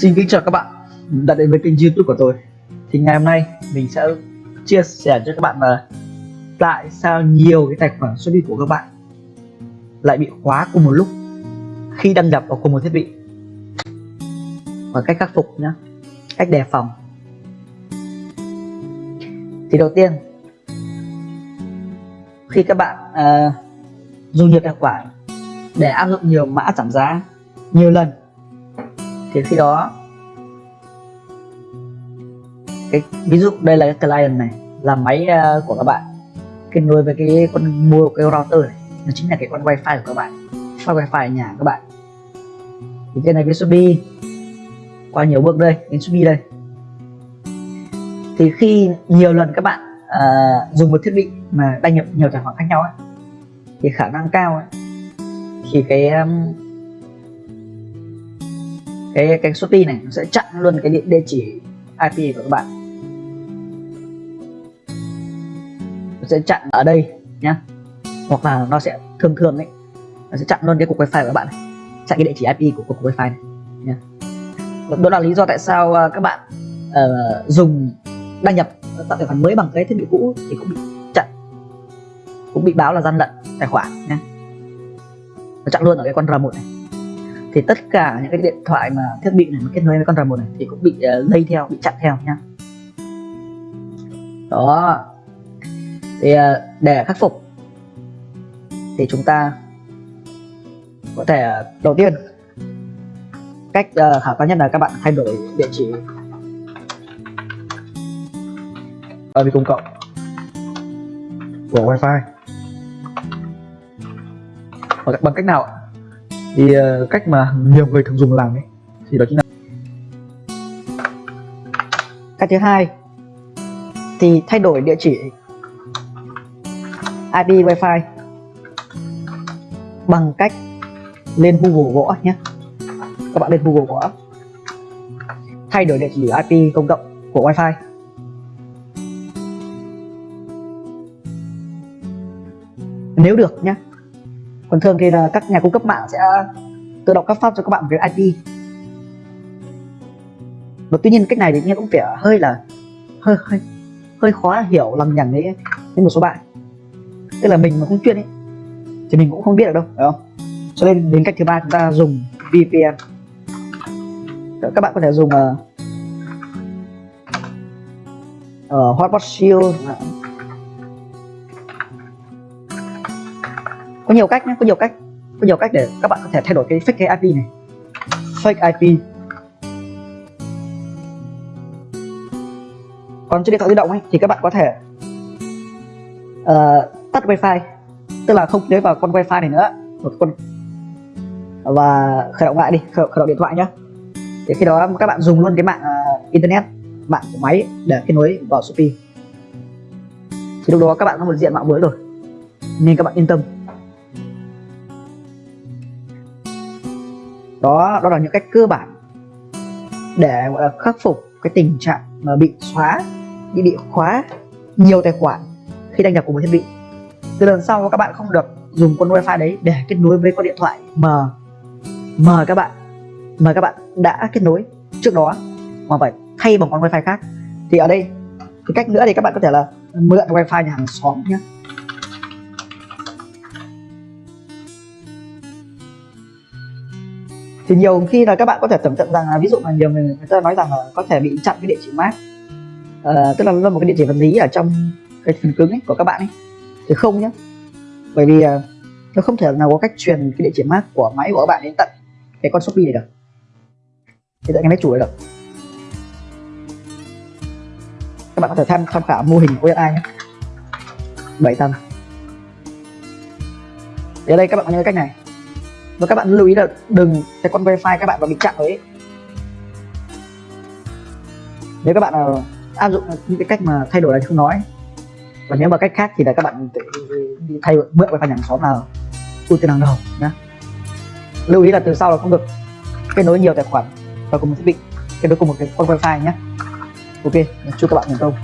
Xin kính chào các bạn đã đến với kênh youtube của tôi. Thì ngày hôm nay mình sẽ chia sẻ cho các bạn là Tại sao nhiều cái tài khoản Shopee của các bạn lại bị khóa cùng một lúc khi đăng nhập vào cùng một thiết bị. Và cách khắc phục nhé cách đề phòng. Thì đầu tiên khi các bạn uh, dùng nhiều tài khoản để áp dụng nhiều mã giảm giá nhiều lần thì khi đó cái ví dụ đây là cái client này là máy uh, của các bạn. Kết nối với cái con mua cái router này nó chính là cái con wifi của các bạn con wifi nhà các bạn. Thì trên này cái Shopee qua nhiều bước đây đến usb đây. Thì khi nhiều lần các bạn uh, dùng một thiết bị mà đăng nhập nhiều tài khoản khác nhau ấy, thì khả năng cao ấy, thì cái um, cái cái Shopee này nó sẽ chặn luôn cái địa, địa chỉ IP của các bạn. Nó sẽ chặn ở đây nhá. Hoặc là nó sẽ thường thường ấy nó sẽ chặn luôn cái cục wifi của các bạn này. Chặn cái địa chỉ IP của cục wifi này nhá. Đó là lý do tại sao à, các bạn uh, dùng đăng nhập tạo tài khoản mới bằng cái thiết bị cũ thì cũng bị chặn cũng bị báo là gian lận tài khoản nhé nó chặn luôn ở cái con R1 này thì tất cả những cái điện thoại mà thiết bị này kết nối với con R1 này thì cũng bị uh, lây theo bị chặn theo nhá. Đó. Thì uh, để khắc phục thì chúng ta có thể uh, đầu tiên cách uh, khả quan nhất là các bạn thay đổi địa chỉ. IP công cộng? Của wifi. Bằng, bằng cách nào thì uh, cách mà nhiều người thường dùng làm ấy thì đó chính là cách thứ hai thì thay đổi địa chỉ IP Wi-Fi bằng cách lên Google gõ nhé. Các bạn lên Google gõ. Thay đổi địa chỉ IP công cộng của Wi-Fi. Nếu được nhé còn thường thì là các nhà cung cấp mạng sẽ tự động cấp phát cho các bạn một cái IP và tuy nhiên cách này thì nghe cũng vẻ hơi là hơi hơi hơi khó hiểu lằng nhằng đấy với một số bạn. Tức là mình mà không chuyên ấy thì mình cũng không biết được đâu phải không? Cho nên đến cách thứ ba chúng ta dùng VPN các bạn có thể dùng uh, uh, Hotspot Shield có nhiều cách nhé có nhiều cách có nhiều cách để các bạn có thể thay đổi cái fake IP này. Fake IP còn trên điện thoại di động ấy thì các bạn có thể uh, tắt wifi tức là không lấy vào con wifi này nữa một con và khởi động lại đi khởi, khởi động điện thoại nhé thì khi đó các bạn dùng luôn cái mạng uh, internet mạng của máy để kết nối vào Shopee. Thì lúc đó các bạn có một diện mạo mới rồi nên các bạn yên tâm. Đó đó là những cách cơ bản để, gọi là, khắc phục cái tình trạng mà bị xóa, bị bị khóa nhiều tài khoản khi đăng nhập của một thiết bị. Từ lần sau các bạn không được dùng con wifi đấy để kết nối với con điện thoại mà mà các bạn mà các bạn đã kết nối trước đó. Mà phải thay bằng con wifi khác. Thì ở đây, cái cách nữa thì các bạn có thể là mượn wifi nhà hàng xóm nhé. Thì nhiều khi là các bạn có thể tưởng tượng rằng là ví dụ là nhiều người người ta nói rằng là có thể bị chặn cái địa chỉ MAC à, ờ, tức là nó một cái địa chỉ vật lý ở trong cái phần cứng ấy của các bạn ấy. Thì không nhé bởi vì ờ, nó không thể nào có cách truyền cái địa chỉ MAC của máy của các bạn đến tận cái con Shopee này được. Thì tận cái máy chủ này được. Các bạn có thể tham tham khảo mô hình của OSI nhé. Bảy tầng. Ở đây các bạn có những cái cách này và các bạn lưu ý là đừng cái con wifi các bạn vào bị chặn ấy nếu các bạn nào áp dụng những cái cách mà thay đổi này không nói. Và nếu mà cách khác thì là các bạn đi thay mượn wifi nhà xóm nào ưu tiên hàng đầu, nhá. Lưu ý là từ sau là không được kết nối nhiều tài khoản vào cùng một thiết bị, kết nối cùng một cái con wifi nhé ok, chúc các bạn thành công.